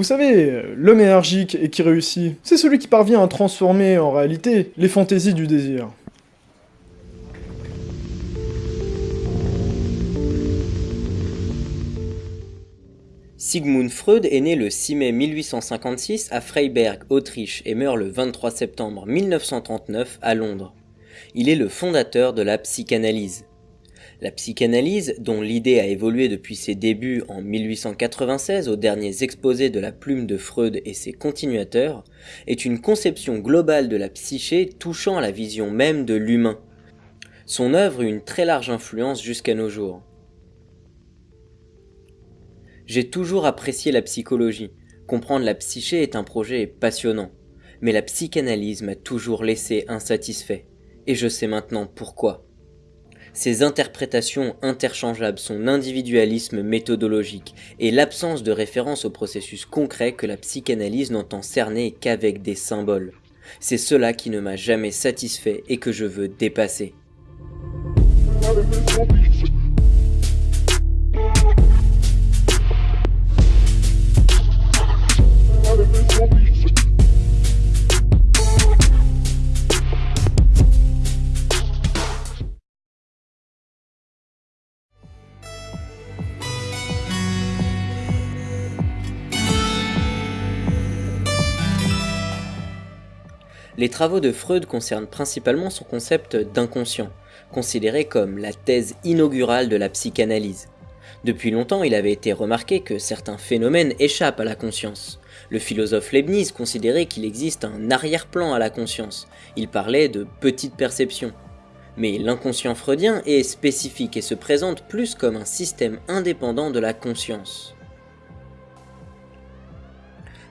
Vous savez, l'homme énergique et qui réussit, c'est celui qui parvient à transformer en réalité les fantaisies du désir. Sigmund Freud est né le 6 mai 1856 à Freiberg, Autriche, et meurt le 23 septembre 1939 à Londres. Il est le fondateur de la psychanalyse. La psychanalyse, dont l'idée a évolué depuis ses débuts en 1896 aux derniers exposés de la plume de Freud et ses continuateurs, est une conception globale de la psyché touchant à la vision même de l'humain. Son œuvre eut une très large influence jusqu'à nos jours. J'ai toujours apprécié la psychologie. Comprendre la psyché est un projet passionnant. Mais la psychanalyse m'a toujours laissé insatisfait. Et je sais maintenant pourquoi. Ses interprétations interchangeables, son individualisme méthodologique et l'absence de référence au processus concret que la psychanalyse n'entend cerner qu'avec des symboles. C'est cela qui ne m'a jamais satisfait et que je veux dépasser. Les travaux de Freud concernent principalement son concept d'inconscient, considéré comme la thèse inaugurale de la psychanalyse. Depuis longtemps, il avait été remarqué que certains phénomènes échappent à la conscience. Le philosophe Leibniz considérait qu'il existe un arrière-plan à la conscience. Il parlait de petite perception. Mais l'inconscient freudien est spécifique et se présente plus comme un système indépendant de la conscience.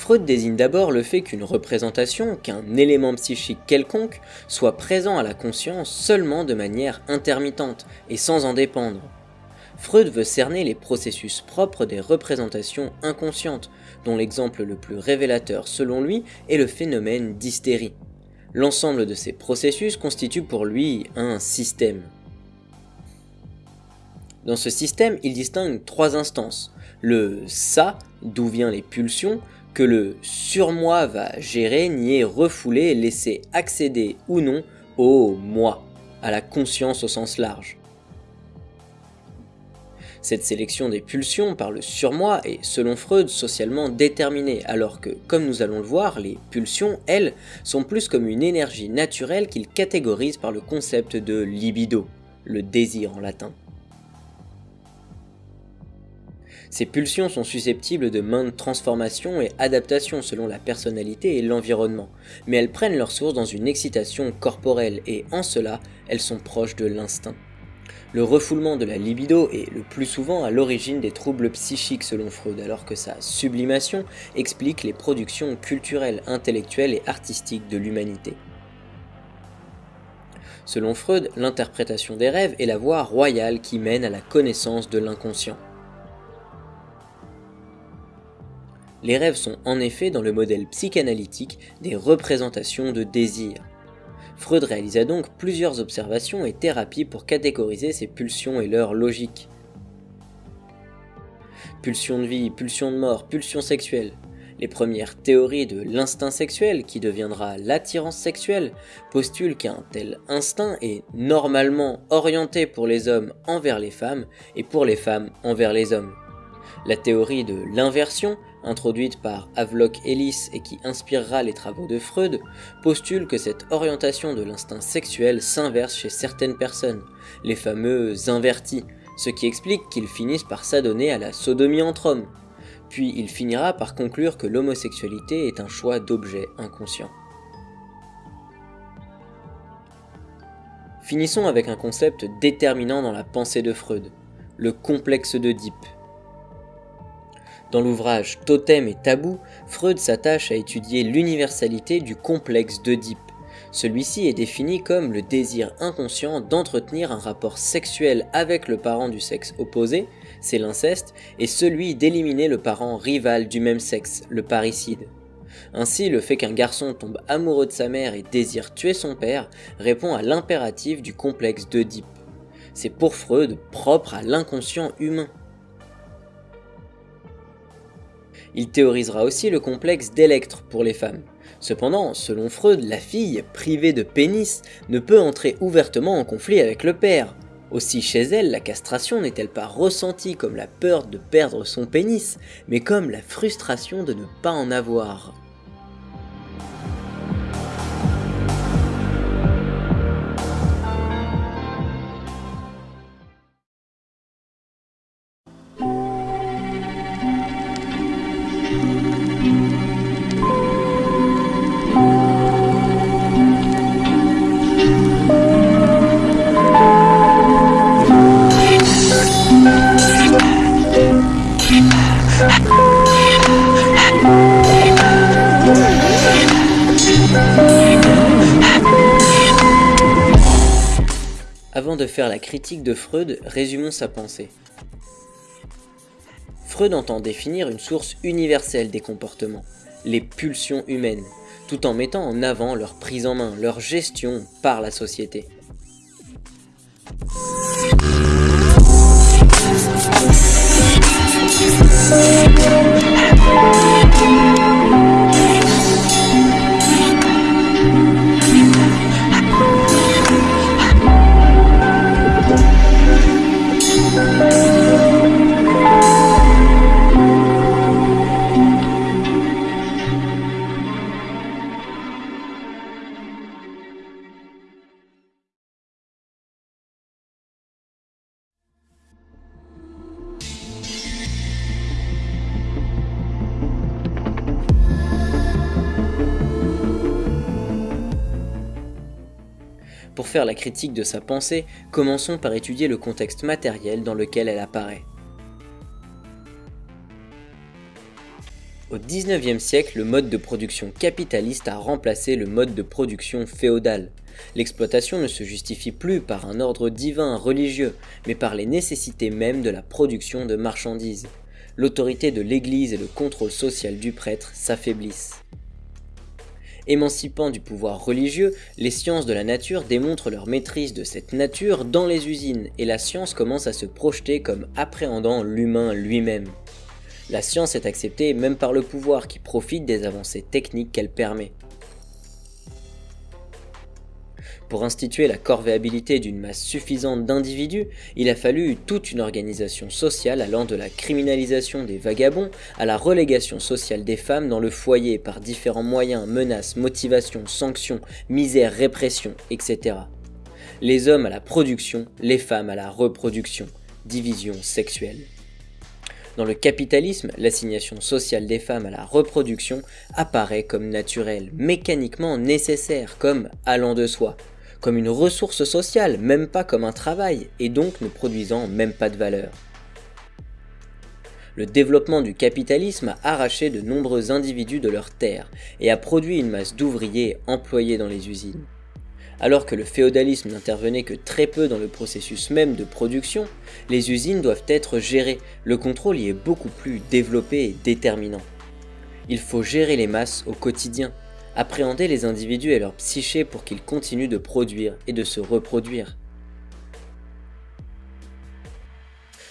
Freud désigne d'abord le fait qu'une représentation, qu'un élément psychique quelconque, soit présent à la conscience seulement de manière intermittente et sans en dépendre. Freud veut cerner les processus propres des représentations inconscientes, dont l'exemple le plus révélateur selon lui est le phénomène d'hystérie. L'ensemble de ces processus constitue pour lui un système. Dans ce système, il distingue trois instances. Le ça, d'où viennent les pulsions, que le surmoi va gérer, nier, refouler, laisser accéder ou non au moi, à la conscience au sens large. Cette sélection des pulsions par le surmoi est, selon Freud, socialement déterminée, alors que, comme nous allons le voir, les pulsions, elles, sont plus comme une énergie naturelle qu'il catégorise par le concept de libido, le désir en latin. Ces pulsions sont susceptibles de maintes transformations et adaptations selon la personnalité et l'environnement, mais elles prennent leur source dans une excitation corporelle et en cela, elles sont proches de l'instinct. Le refoulement de la libido est le plus souvent à l'origine des troubles psychiques selon Freud, alors que sa sublimation explique les productions culturelles, intellectuelles et artistiques de l'humanité. Selon Freud, l'interprétation des rêves est la voie royale qui mène à la connaissance de l'inconscient. Les rêves sont en effet dans le modèle psychanalytique des représentations de désir. Freud réalisa donc plusieurs observations et thérapies pour catégoriser ces pulsions et leur logique. Pulsion de vie, pulsion de mort, pulsion sexuelle. Les premières théories de l'instinct sexuel, qui deviendra l'attirance sexuelle, postulent qu'un tel instinct est normalement orienté pour les hommes envers les femmes et pour les femmes envers les hommes. La théorie de l'inversion introduite par Havelock Ellis et qui inspirera les travaux de Freud, postule que cette orientation de l'instinct sexuel s'inverse chez certaines personnes, les fameux invertis, ce qui explique qu'ils finissent par s'adonner à la sodomie entre hommes. Puis il finira par conclure que l'homosexualité est un choix d'objet inconscient. Finissons avec un concept déterminant dans la pensée de Freud, le complexe d'Oedipe, dans l'ouvrage Totem et Tabou, Freud s'attache à étudier l'universalité du complexe d'Oedipe. Celui-ci est défini comme le désir inconscient d'entretenir un rapport sexuel avec le parent du sexe opposé, c'est l'inceste, et celui d'éliminer le parent rival du même sexe, le parricide. Ainsi, le fait qu'un garçon tombe amoureux de sa mère et désire tuer son père répond à l'impératif du complexe d'Oedipe. C'est pour Freud propre à l'inconscient humain. Il théorisera aussi le complexe d'Electre pour les femmes. Cependant, selon Freud, la fille, privée de pénis, ne peut entrer ouvertement en conflit avec le père. Aussi chez elle, la castration n'est-elle pas ressentie comme la peur de perdre son pénis, mais comme la frustration de ne pas en avoir. De faire la critique de Freud, résumons sa pensée. Freud entend définir une source universelle des comportements, les pulsions humaines, tout en mettant en avant leur prise en main, leur gestion par la société. Faire la critique de sa pensée, commençons par étudier le contexte matériel dans lequel elle apparaît. Au XIXe siècle, le mode de production capitaliste a remplacé le mode de production féodal. L'exploitation ne se justifie plus par un ordre divin religieux, mais par les nécessités mêmes de la production de marchandises. L'autorité de l'Église et le contrôle social du prêtre s'affaiblissent. Émancipant du pouvoir religieux, les sciences de la nature démontrent leur maîtrise de cette nature dans les usines, et la science commence à se projeter comme appréhendant l'humain lui-même. La science est acceptée même par le pouvoir qui profite des avancées techniques qu'elle permet. Pour instituer la corvéabilité d'une masse suffisante d'individus, il a fallu toute une organisation sociale allant de la criminalisation des vagabonds à la relégation sociale des femmes dans le foyer par différents moyens, menaces, motivations, sanctions, misère, répression, etc. Les hommes à la production, les femmes à la reproduction, division sexuelle. Dans le capitalisme, l'assignation sociale des femmes à la reproduction apparaît comme naturelle, mécaniquement nécessaire, comme allant de soi, comme une ressource sociale, même pas comme un travail, et donc ne produisant même pas de valeur. Le développement du capitalisme a arraché de nombreux individus de leurs terres et a produit une masse d'ouvriers employés dans les usines. Alors que le féodalisme n'intervenait que très peu dans le processus même de production, les usines doivent être gérées, le contrôle y est beaucoup plus développé et déterminant. Il faut gérer les masses au quotidien, appréhender les individus et leur psyché pour qu'ils continuent de produire et de se reproduire.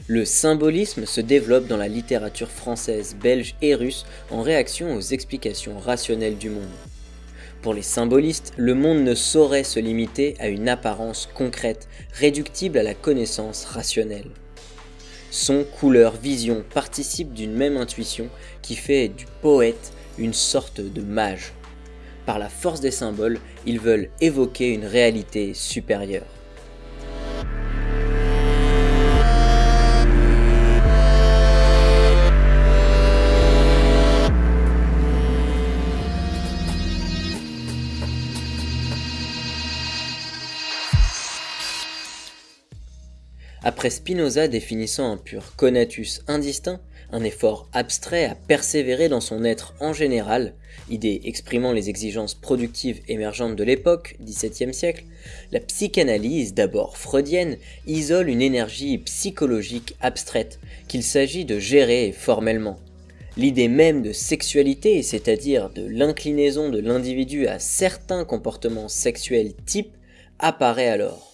Le symbolisme se développe dans la littérature française, belge et russe en réaction aux explications rationnelles du monde. Pour les symbolistes, le monde ne saurait se limiter à une apparence concrète, réductible à la connaissance rationnelle. Son, couleur, vision participent d'une même intuition qui fait du poète une sorte de mage par la force des symboles, ils veulent évoquer une réalité supérieure. Après Spinoza définissant un pur conatus indistinct, un effort abstrait à persévérer dans son être en général, idée exprimant les exigences productives émergentes de l'époque, XVIIe siècle, la psychanalyse, d'abord freudienne, isole une énergie psychologique abstraite qu'il s'agit de gérer formellement. L'idée même de sexualité, c'est-à-dire de l'inclinaison de l'individu à certains comportements sexuels types, apparaît alors.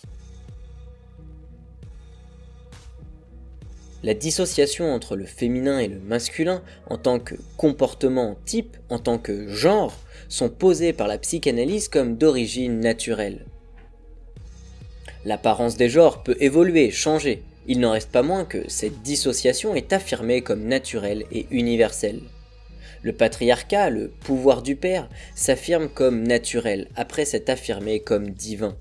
La dissociation entre le féminin et le masculin en tant que comportement type, en tant que genre, sont posées par la psychanalyse comme d'origine naturelle. L'apparence des genres peut évoluer, changer, il n'en reste pas moins que cette dissociation est affirmée comme naturelle et universelle. Le patriarcat, le pouvoir du père, s'affirme comme naturel après s'être affirmé comme divin.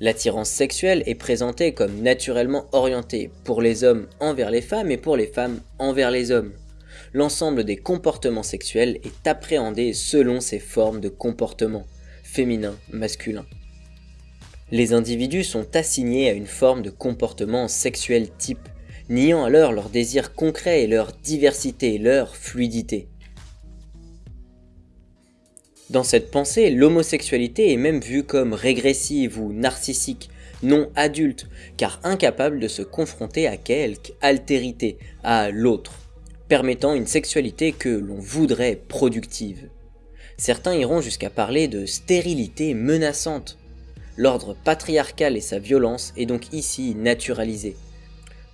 L'attirance sexuelle est présentée comme naturellement orientée pour les hommes envers les femmes et pour les femmes envers les hommes. L'ensemble des comportements sexuels est appréhendé selon ces formes de comportement, féminin, masculin les individus sont assignés à une forme de comportement sexuel type, niant alors leur désir concret et leur diversité, leur fluidité. Dans cette pensée, l'homosexualité est même vue comme régressive ou narcissique, non adulte, car incapable de se confronter à quelque altérité, à l'autre, permettant une sexualité que l'on voudrait productive. Certains iront jusqu'à parler de stérilité menaçante, L'ordre patriarcal et sa violence est donc ici naturalisé,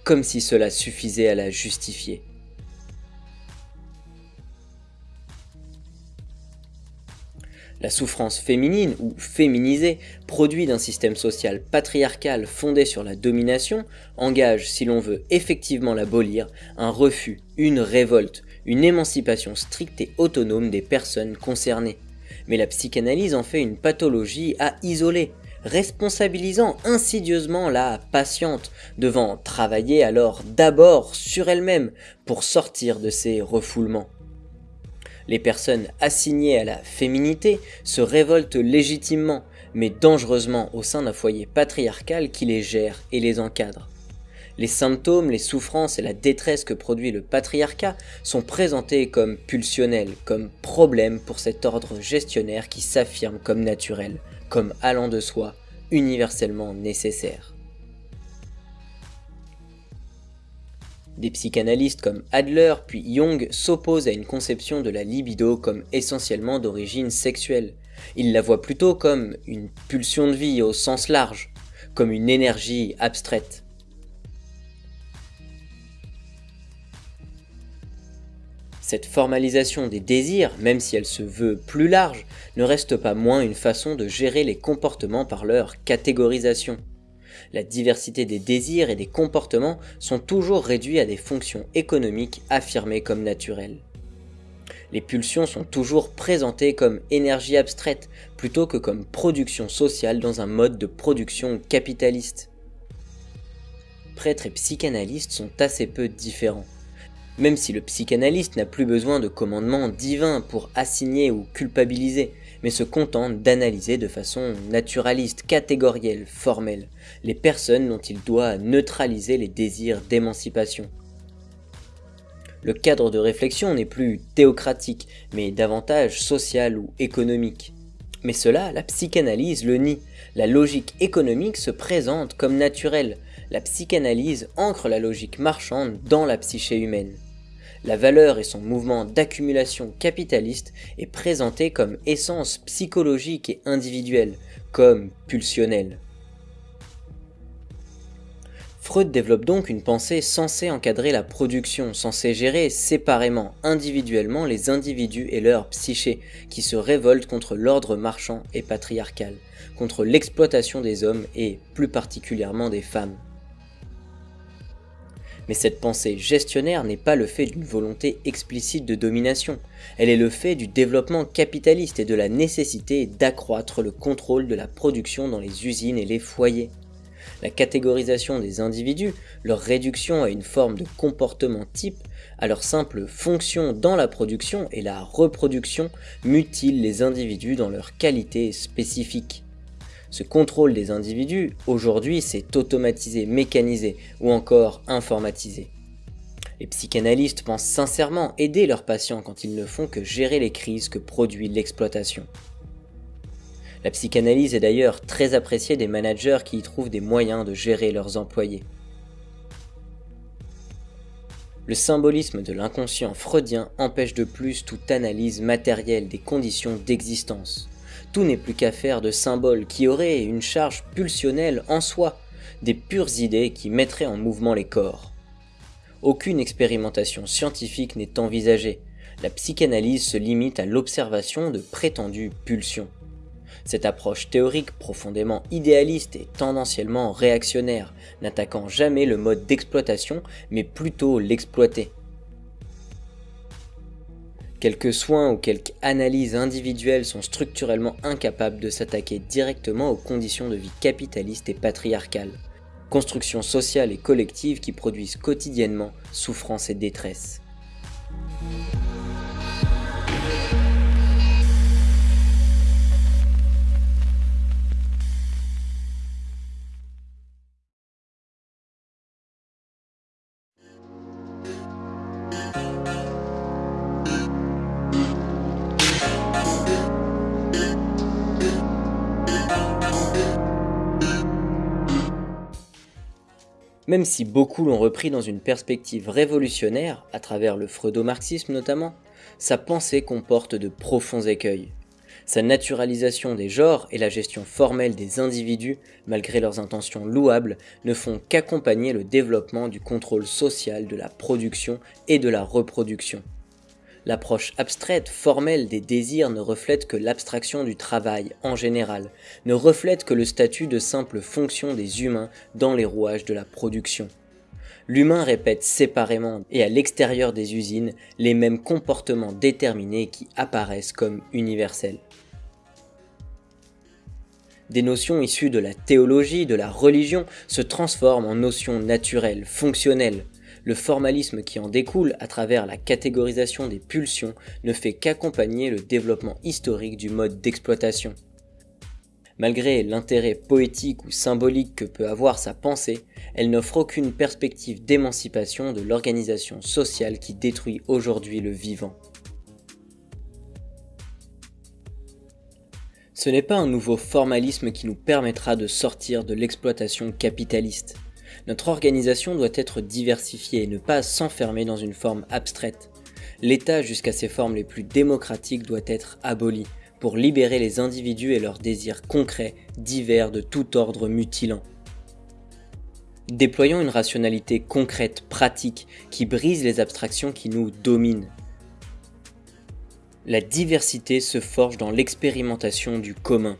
comme si cela suffisait à la justifier. La souffrance féminine ou féminisée, produit d'un système social patriarcal fondé sur la domination, engage, si l'on veut effectivement l'abolir, un refus, une révolte, une émancipation stricte et autonome des personnes concernées. Mais la psychanalyse en fait une pathologie à isoler, responsabilisant insidieusement la patiente, devant travailler alors d'abord sur elle-même pour sortir de ses refoulements. Les personnes assignées à la féminité se révoltent légitimement, mais dangereusement au sein d'un foyer patriarcal qui les gère et les encadre. Les symptômes, les souffrances et la détresse que produit le patriarcat sont présentés comme pulsionnels, comme problèmes pour cet ordre gestionnaire qui s'affirme comme naturel, comme allant de soi, universellement nécessaire. Des psychanalystes comme Adler puis Jung s'opposent à une conception de la libido comme essentiellement d'origine sexuelle. Ils la voient plutôt comme une pulsion de vie au sens large, comme une énergie abstraite. Cette formalisation des désirs, même si elle se veut plus large, ne reste pas moins une façon de gérer les comportements par leur catégorisation. La diversité des désirs et des comportements sont toujours réduits à des fonctions économiques affirmées comme naturelles. Les pulsions sont toujours présentées comme énergie abstraite plutôt que comme production sociale dans un mode de production capitaliste. Prêtres et psychanalystes sont assez peu différents même si le psychanalyste n'a plus besoin de commandements divins pour assigner ou culpabiliser, mais se contente d'analyser de façon naturaliste, catégorielle, formelle, les personnes dont il doit neutraliser les désirs d'émancipation. Le cadre de réflexion n'est plus théocratique, mais davantage social ou économique. Mais cela, la psychanalyse le nie. La logique économique se présente comme naturelle. La psychanalyse ancre la logique marchande dans la psyché humaine. La valeur et son mouvement d'accumulation capitaliste est présenté comme essence psychologique et individuelle, comme pulsionnelle. Freud développe donc une pensée censée encadrer la production, censée gérer séparément, individuellement les individus et leur psyché, qui se révoltent contre l'ordre marchand et patriarcal, contre l'exploitation des hommes et plus particulièrement des femmes. Mais cette pensée gestionnaire n'est pas le fait d'une volonté explicite de domination, elle est le fait du développement capitaliste et de la nécessité d'accroître le contrôle de la production dans les usines et les foyers. La catégorisation des individus, leur réduction à une forme de comportement type, à leur simple fonction dans la production et la reproduction mutilent les individus dans leurs qualités spécifiques. Ce contrôle des individus, aujourd'hui, c'est automatisé, mécanisé ou encore informatisé. Les psychanalystes pensent sincèrement aider leurs patients quand ils ne font que gérer les crises que produit l'exploitation. La psychanalyse est d'ailleurs très appréciée des managers qui y trouvent des moyens de gérer leurs employés. Le symbolisme de l'inconscient freudien empêche de plus toute analyse matérielle des conditions d'existence tout n'est plus qu'à faire de symboles qui auraient une charge pulsionnelle en soi, des pures idées qui mettraient en mouvement les corps. aucune expérimentation scientifique n'est envisagée. La psychanalyse se limite à l'observation de prétendues pulsions. Cette approche théorique profondément idéaliste et tendanciellement réactionnaire, n'attaquant jamais le mode d'exploitation, mais plutôt l'exploiter. Quelques soins ou quelques analyses individuelles sont structurellement incapables de s'attaquer directement aux conditions de vie capitalistes et patriarcales, constructions sociales et collectives qui produisent quotidiennement souffrance et détresse. Même si beaucoup l'ont repris dans une perspective révolutionnaire, à travers le freudomarxisme notamment, sa pensée comporte de profonds écueils. Sa naturalisation des genres et la gestion formelle des individus, malgré leurs intentions louables, ne font qu'accompagner le développement du contrôle social de la production et de la reproduction. L'approche abstraite, formelle des désirs ne reflète que l'abstraction du travail en général, ne reflète que le statut de simple fonction des humains dans les rouages de la production. L'humain répète séparément et à l'extérieur des usines les mêmes comportements déterminés qui apparaissent comme universels. Des notions issues de la théologie, de la religion, se transforment en notions naturelles, fonctionnelles, le formalisme qui en découle à travers la catégorisation des pulsions ne fait qu'accompagner le développement historique du mode d'exploitation. Malgré l'intérêt poétique ou symbolique que peut avoir sa pensée, elle n'offre aucune perspective d'émancipation de l'organisation sociale qui détruit aujourd'hui le vivant. Ce n'est pas un nouveau formalisme qui nous permettra de sortir de l'exploitation capitaliste. Notre organisation doit être diversifiée et ne pas s'enfermer dans une forme abstraite. L'État jusqu'à ses formes les plus démocratiques doit être aboli pour libérer les individus et leurs désirs concrets, divers de tout ordre mutilant. Déployons une rationalité concrète, pratique, qui brise les abstractions qui nous dominent. La diversité se forge dans l'expérimentation du commun.